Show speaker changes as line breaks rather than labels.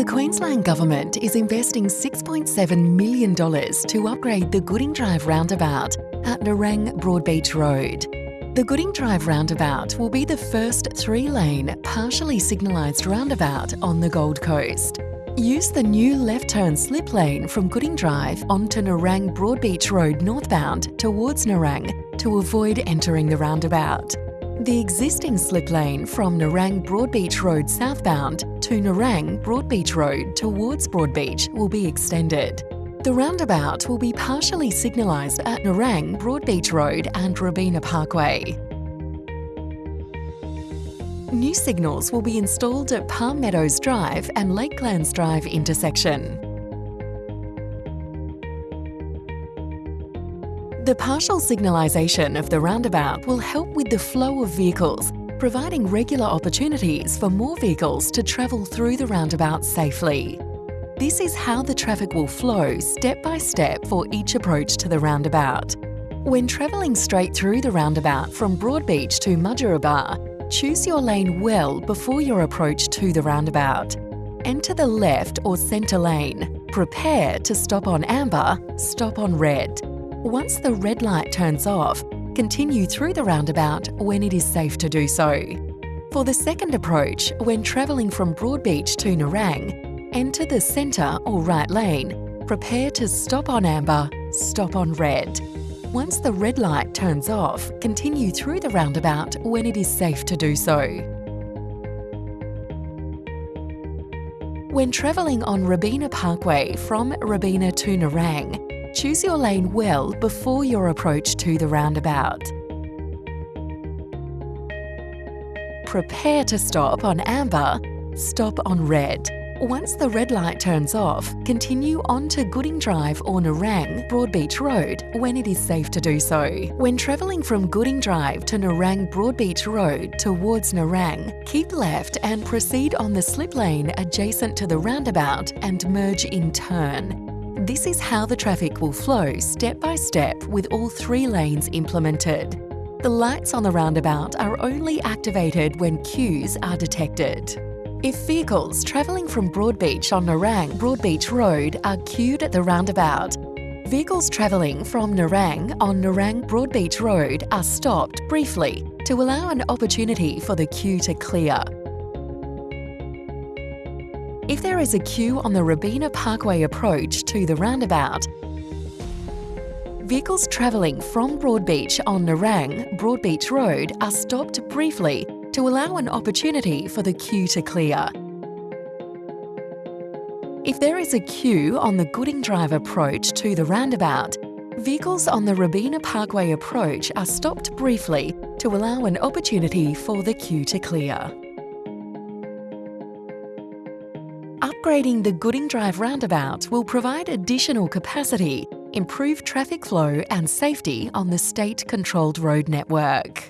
The Queensland Government is investing $6.7 million to upgrade the Gooding Drive roundabout at Nerang Broadbeach Road. The Gooding Drive roundabout will be the first three-lane, partially signalised roundabout on the Gold Coast. Use the new left-turn slip lane from Gooding Drive onto Nerang Broadbeach Road northbound towards Nerang to avoid entering the roundabout. The existing slip lane from Nerang Broadbeach Road southbound to Nerang Broadbeach Road towards Broadbeach will be extended. The roundabout will be partially signalised at Nerang Broadbeach Road and Robina Parkway. New signals will be installed at Palm Meadows Drive and Lakelands Drive intersection. The partial signalisation of the roundabout will help with the flow of vehicles, providing regular opportunities for more vehicles to travel through the roundabout safely. This is how the traffic will flow step by step for each approach to the roundabout. When travelling straight through the roundabout from Broadbeach to Mudgeeraba, choose your lane well before your approach to the roundabout. Enter the left or centre lane. Prepare to stop on amber, stop on red. Once the red light turns off, continue through the roundabout when it is safe to do so. For the second approach, when travelling from Broadbeach to Nerang, enter the centre or right lane. Prepare to stop on amber, stop on red. Once the red light turns off, continue through the roundabout when it is safe to do so. When travelling on Robina Parkway from Robina to Nerang, Choose your lane well before your approach to the roundabout. Prepare to stop on amber, stop on red. Once the red light turns off, continue on to Gooding Drive or Nerang Broadbeach Road when it is safe to do so. When travelling from Gooding Drive to Nerang Broadbeach Road towards Nerang, keep left and proceed on the slip lane adjacent to the roundabout and merge in turn. This is how the traffic will flow step by step with all three lanes implemented. The lights on the roundabout are only activated when queues are detected. If vehicles travelling from Broadbeach on Nerang Broadbeach Road are queued at the roundabout, vehicles travelling from Nerang on Nerang Broadbeach Road are stopped briefly to allow an opportunity for the queue to clear. If there is a queue on the Robina Parkway approach to the roundabout, vehicles travelling from Broadbeach on Nerang Broadbeach Road are stopped briefly to allow an opportunity for the queue to clear. If there is a queue on the Gooding Drive approach to the roundabout, vehicles on the Robina Parkway approach are stopped briefly to allow an opportunity for the queue to clear. Upgrading the Gooding Drive roundabout will provide additional capacity, improve traffic flow and safety on the state-controlled road network.